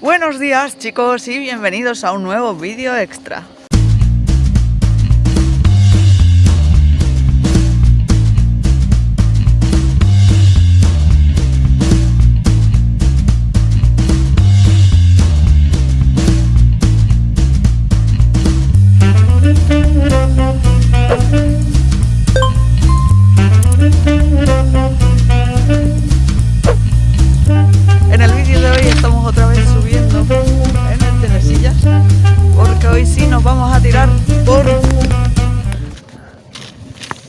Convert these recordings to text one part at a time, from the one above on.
Buenos días chicos y bienvenidos a un nuevo vídeo extra.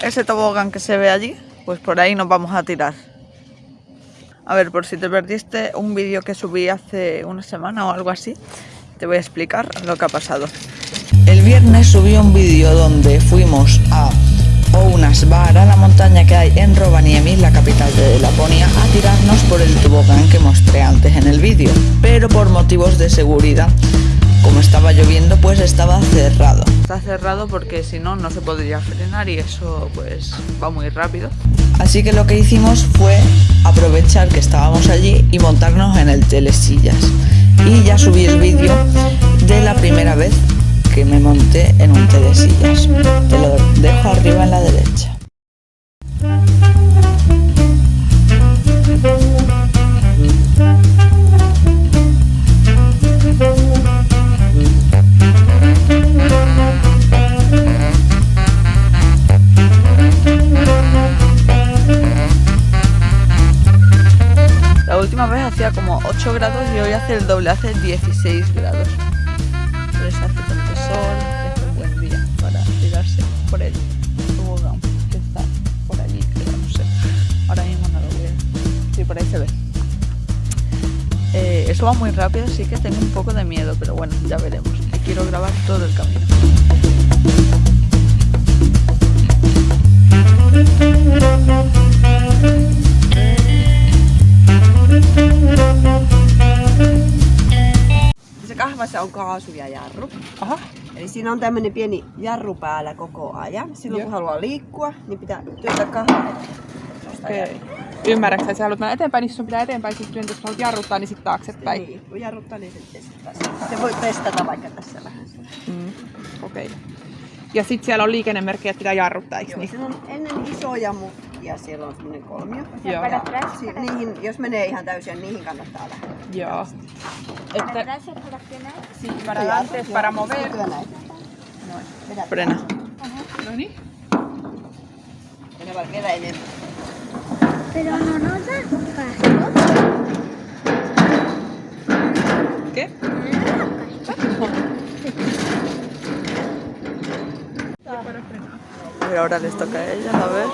Ese tobogán que se ve allí, pues por ahí nos vamos a tirar. A ver, por si te perdiste un vídeo que subí hace una semana o algo así, te voy a explicar lo que ha pasado. El viernes subí un vídeo donde fuimos a Ounasbar, a la montaña que hay en Rovaniemi, la capital de Laponia, a tirarnos por el tobogán que mostré antes en el vídeo. Pero por motivos de seguridad, como estaba lloviendo, pues estaba cerrado. Está cerrado porque si no, no se podría frenar y eso pues va muy rápido. Así que lo que hicimos fue aprovechar que estábamos allí y montarnos en el telesillas. Y ya subí el vídeo de la primera vez que me monté en un telesillas. Te lo dejo arriba en la derecha. Hacía como 8 grados y hoy hace el doble, hace 16 grados. Pero hace tanto sol hace un buen día para tirarse por el tobogán que está por allí, creo, no sé. Ahora mismo no lo veo. Sí, por ahí se ve. Eh, eso va muy rápido, así que tengo un poco de miedo, pero bueno, ya veremos. Y quiero grabar todo el camino. On kaasu ja jarru. Aha. Eli siinä on tämmönen pieni jarru päällä koko ajan. Silloin kun Joo. haluaa liikkua, niin pitää työntää kahvaa. Okei. Ymmärrätkö, että sä haluat mennä eteenpäin, niin sun pitää eteenpäin, sitten työntää, jos haluat jarruttaa, niin sitten taaksepäin. Niin, kun jarruttaa, niin sitten testata. Se voi testata vaikka tässä vähän. Mm. Okei. Ja sitten siellä on liikennemerkki, että pitää jarruttaa, eikö Joo, niin? siinä on ennen isoja mutkia, siellä on semmonen kolmio. Joo. Ja si- niihin, jos menee ihan täysin, niin niihin kannattaa lähteä. Joo. Para Että, atrás es para frenar. sí, para adelante, para mover. Frena. No niin. Mene vaan vielä enemmän. Pero no nos da. ¿Qué? Ahora les toca a ellas, a ver.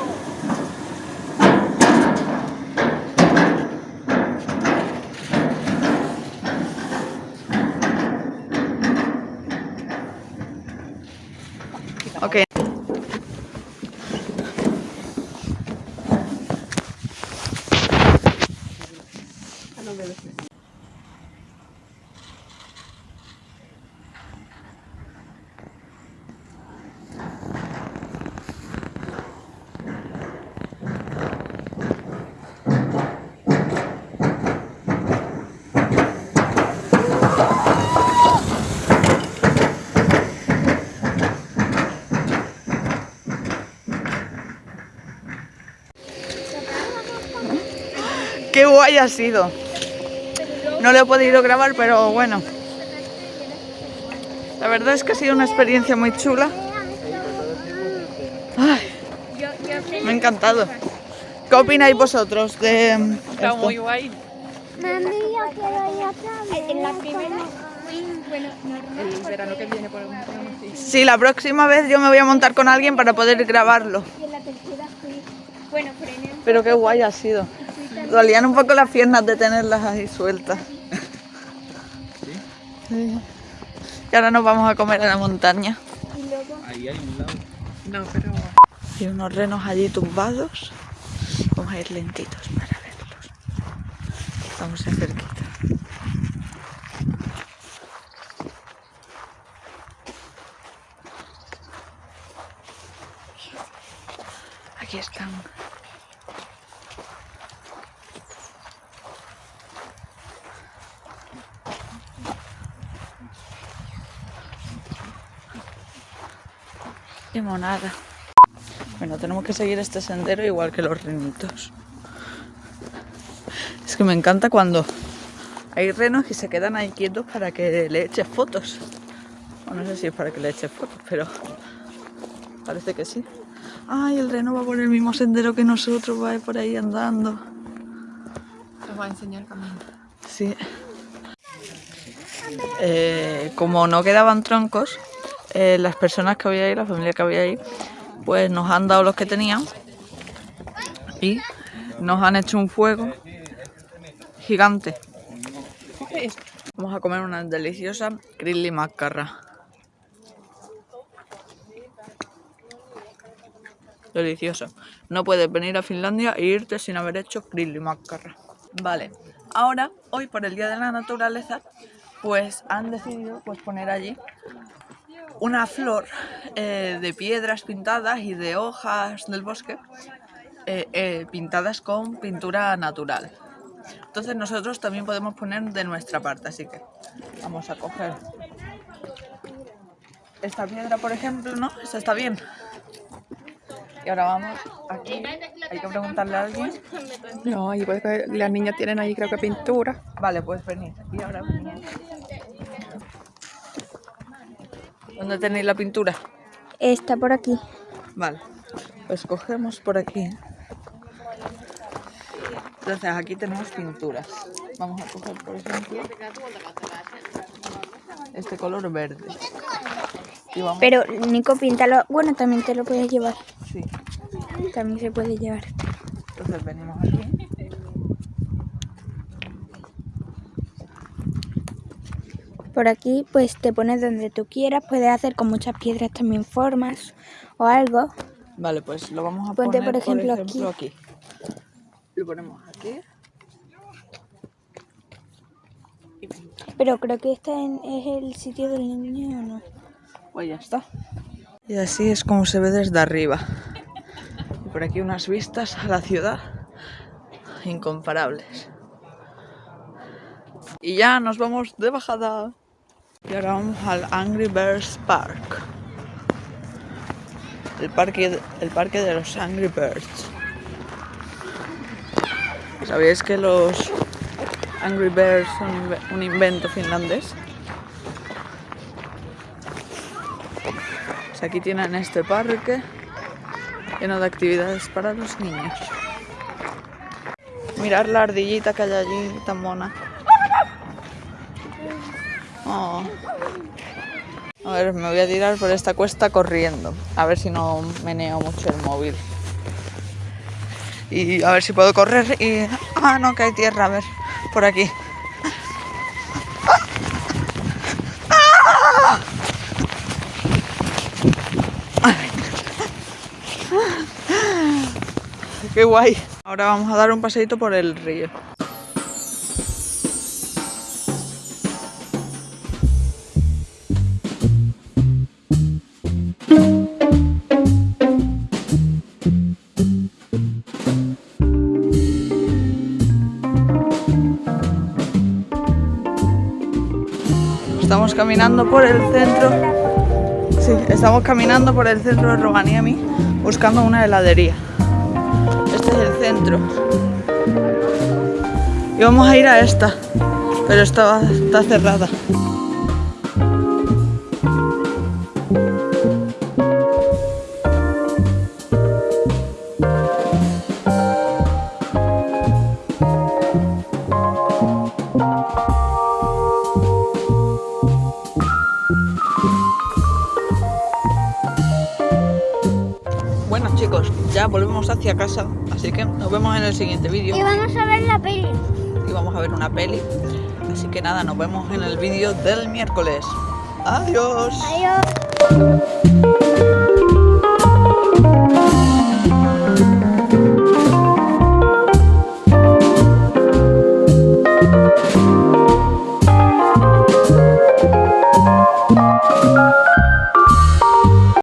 Qué guay ha sido. No lo he podido grabar, pero bueno. La verdad es que ha sido una experiencia muy chula. Ay, me ha encantado. ¿Qué opináis vosotros de Está esto? muy guay. Mami, yo quiero ir otra vez. En la primera, bueno. El verano que viene ponernos así. Sí, la próxima vez yo me voy a montar con alguien para poder grabarlo. Pero qué guay ha sido. Dolían un poco las piernas de tenerlas ahí sueltas. Y ahora nos vamos a comer a la montaña. y luego No, pero... Hay unos renos allí tumbados. Vamos a ir lentitos para verlos. Estamos en cerquita. Aquí están. Limonada. Bueno, tenemos que seguir este sendero igual que los renitos. Es que me encanta cuando hay renos que se quedan ahí quietos para que le eches fotos. O no sé si es para que le eches fotos, pero parece que sí. Ay, el reno va por el mismo sendero que nosotros, va por ahí andando. Te voy a enseñar camino. Sí. Eh, como no quedaban troncos, eh, las personas que había ahí, la familia que había ahí, pues nos han dado los que tenían y nos han hecho un fuego gigante. Vamos a comer una deliciosa grilli maccarra. Delicioso. No puedes venir a Finlandia e irte sin haber hecho grilli maccarra. Vale, ahora, hoy por el Día de la Naturaleza, pues han decidido pues, poner allí una flor eh, de piedras pintadas y de hojas del bosque eh, eh, pintadas con pintura natural. Entonces nosotros también podemos poner de nuestra parte, así que vamos a coger esta piedra, por ejemplo, ¿no? Esa está bien. Y ahora vamos aquí, hay que preguntarle a alguien. No, igual que las niñas tienen ahí creo que pintura. Vale, pues venid. Y ahora venid. ¿Dónde tenéis la pintura? Está por aquí. Vale, pues cogemos por aquí. Entonces aquí tenemos pinturas. Vamos a coger, por ejemplo, este color verde. Vamos, Pero Nico, píntalo. Bueno, también te lo puedes llevar. sí. También se puede llevar. Entonces venimos aquí. Por aquí, pues te pones donde tú quieras. Puedes hacer con muchas piedras también formas o algo. Vale, pues lo vamos a Ponte, poner, por ejemplo, aquí. Lo ponemos aquí. Pero creo que este es el sitio del niño o no. Pues ya está. Y así es como se ve desde arriba. Y por aquí unas vistas a la ciudad incomparables. Y ya nos vamos de bajada. Y ahora vamos al Angry Birds Park. El parque, el parque de los Angry Birds. ¿Sabíais que los Angry Birds son un invento finlandés? Pues aquí tienen este parque lleno de actividades para los niños. Mirar la ardillita que hay allí, tan mona. Oh. A ver, me voy a tirar por esta cuesta corriendo. A ver si no meneo mucho el móvil. Y a ver si puedo correr y... Ah, no, que hay tierra, a ver, por aquí. Qué guay. Ahora vamos a dar un paseito por el río. Estamos caminando por el centro. Sí, estamos caminando por el centro de Rovaniemi buscando una heladería. Este es el centro. Y vamos a ir a esta, pero esta está cerrada. Ya volvemos hacia casa, así que nos vemos en el siguiente vídeo Y vamos a ver la peli. y vamos a ver una peli. Así que nada, nos vemos en el vídeo del miércoles. Adiós. Adiós.